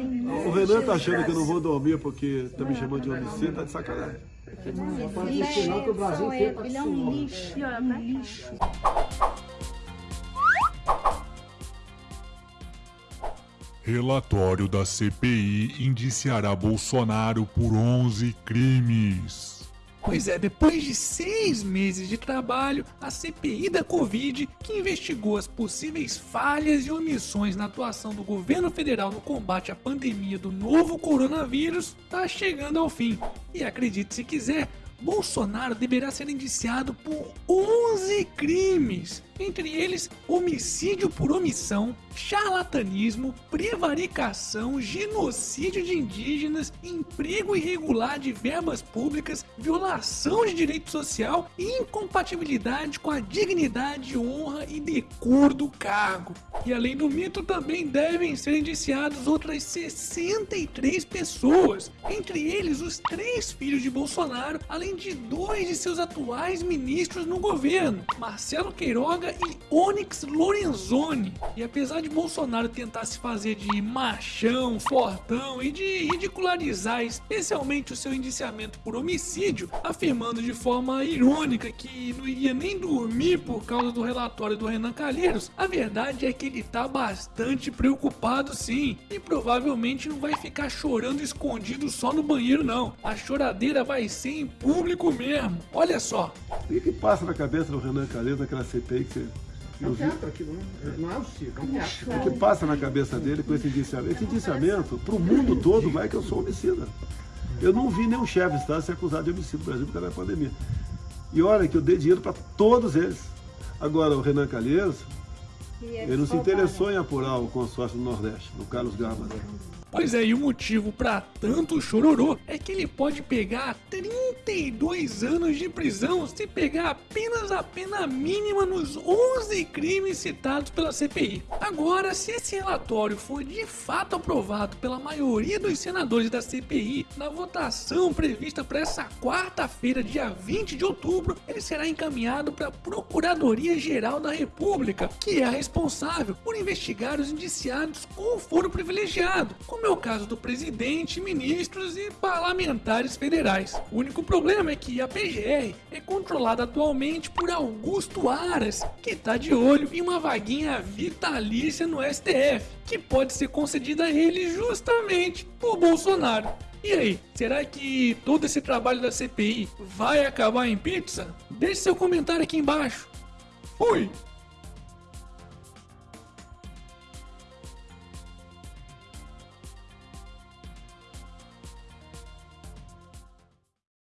O Renan tá achando que eu não vou dormir porque tá me chamando de homicida, tá de sacanagem. Ele é um lixo, um lixo. Relatório da CPI indiciará Bolsonaro por 11 crimes. Pois é, depois de seis meses de trabalho, a CPI da Covid, que investigou as possíveis falhas e omissões na atuação do governo federal no combate à pandemia do novo coronavírus, está chegando ao fim. E acredite se quiser, Bolsonaro deverá ser indiciado por 11 crimes, entre eles homicídio por omissão, charlatanismo, prevaricação, genocídio de indígenas, emprego irregular de verbas públicas, violação de direito social e incompatibilidade com a dignidade, honra e decoro do cargo. E além do mito, também devem ser indiciados outras 63 pessoas, entre eles os três filhos de Bolsonaro, além de dois de seus atuais ministros no governo, Marcelo Queiroga e Onyx Lorenzoni. E apesar de Bolsonaro tentar se fazer de machão, fortão e de ridicularizar especialmente o seu indiciamento por homicídio, afirmando de forma irônica que não iria nem dormir por causa do relatório do Renan Calheiros, a verdade é que ele tá bastante preocupado sim, e provavelmente não vai ficar chorando escondido só no banheiro não. A choradeira vai ser em público mesmo. Olha só. O que, passa na cabeça do Renan Calheiros naquela CPI que você É um teatro aquilo, né? Não é um circo, é um teatro. O que passa na cabeça dele com esse indiciamento? Esse indiciamento, pro mundo todo, vai que eu sou homicida. Eu não vi nenhum chefe de Estado ser acusado de homicídio no Brasil por causa da pandemia. E olha que eu dei dinheiro para todos eles. Agora, o Renan Calheiros, ele não se interessou em apurar o consórcio do Nordeste, do Carlos Gama. Pois é, e o motivo para tanto chororô é que ele pode pegar 32 anos de prisão se pegar apenas a pena mínima nos 11 crimes citados pela CPI. Agora, se esse relatório for de fato aprovado pela maioria dos senadores da CPI na votação prevista para essa quarta-feira, dia 20 de outubro, ele será encaminhado para a Procuradoria-Geral da República, que é a responsável por investigar os indiciados com foro privilegiado, como é o caso do presidente, ministros e parlamentares federais. O único problema é que a PGR é controlada atualmente por Augusto Aras, que está de olho em uma vaguinha vitalícia no STF, que pode ser concedida a ele justamente por Bolsonaro. E aí, será que todo esse trabalho da CPI vai acabar em pizza? Deixe seu comentário aqui embaixo. Fui!